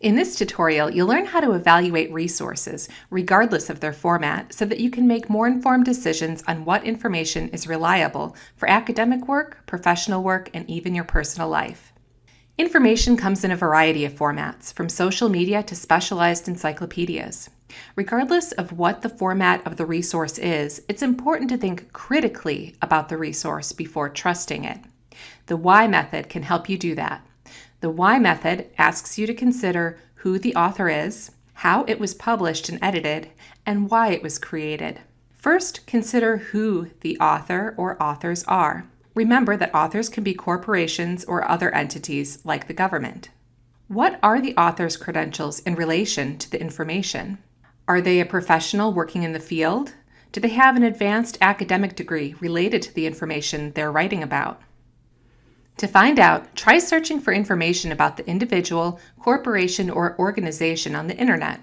In this tutorial, you'll learn how to evaluate resources, regardless of their format, so that you can make more informed decisions on what information is reliable for academic work, professional work, and even your personal life. Information comes in a variety of formats, from social media to specialized encyclopedias. Regardless of what the format of the resource is, it's important to think critically about the resource before trusting it. The why method can help you do that. The why method asks you to consider who the author is, how it was published and edited, and why it was created. First, consider who the author or authors are. Remember that authors can be corporations or other entities like the government. What are the author's credentials in relation to the information? Are they a professional working in the field? Do they have an advanced academic degree related to the information they're writing about? To find out, try searching for information about the individual, corporation, or organization on the internet.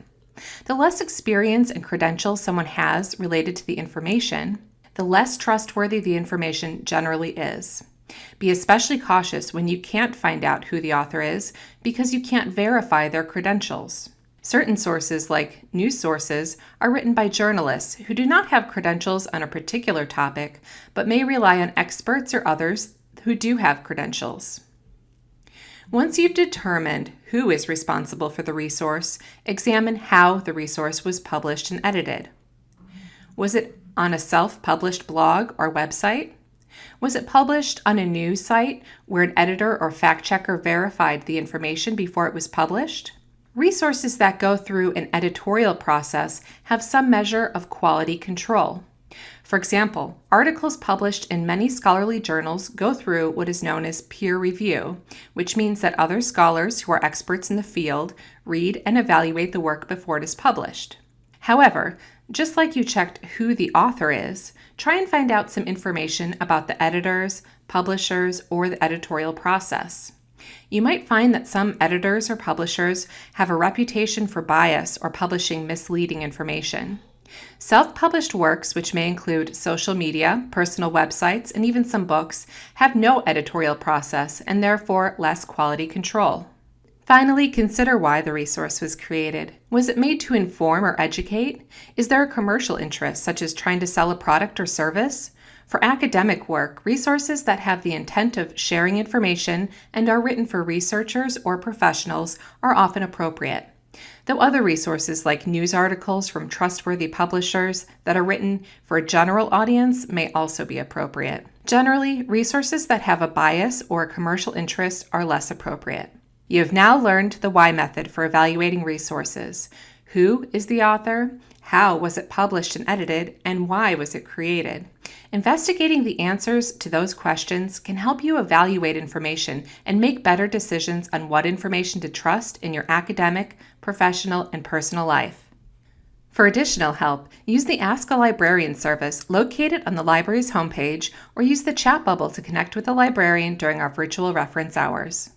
The less experience and credentials someone has related to the information, the less trustworthy the information generally is. Be especially cautious when you can't find out who the author is because you can't verify their credentials. Certain sources, like news sources, are written by journalists who do not have credentials on a particular topic, but may rely on experts or others who do have credentials. Once you've determined who is responsible for the resource, examine how the resource was published and edited. Was it on a self-published blog or website? Was it published on a news site where an editor or fact checker verified the information before it was published? Resources that go through an editorial process have some measure of quality control. For example, articles published in many scholarly journals go through what is known as peer review, which means that other scholars who are experts in the field read and evaluate the work before it is published. However, just like you checked who the author is, try and find out some information about the editors, publishers, or the editorial process. You might find that some editors or publishers have a reputation for bias or publishing misleading information. Self published works, which may include social media, personal websites, and even some books, have no editorial process and therefore less quality control. Finally, consider why the resource was created. Was it made to inform or educate? Is there a commercial interest, such as trying to sell a product or service? For academic work, resources that have the intent of sharing information and are written for researchers or professionals are often appropriate though other resources like news articles from trustworthy publishers that are written for a general audience may also be appropriate. Generally, resources that have a bias or a commercial interest are less appropriate. You have now learned the why method for evaluating resources. Who is the author? How was it published and edited? And why was it created? Investigating the answers to those questions can help you evaluate information and make better decisions on what information to trust in your academic, professional, and personal life. For additional help, use the Ask a Librarian service located on the library's homepage or use the chat bubble to connect with a librarian during our virtual reference hours.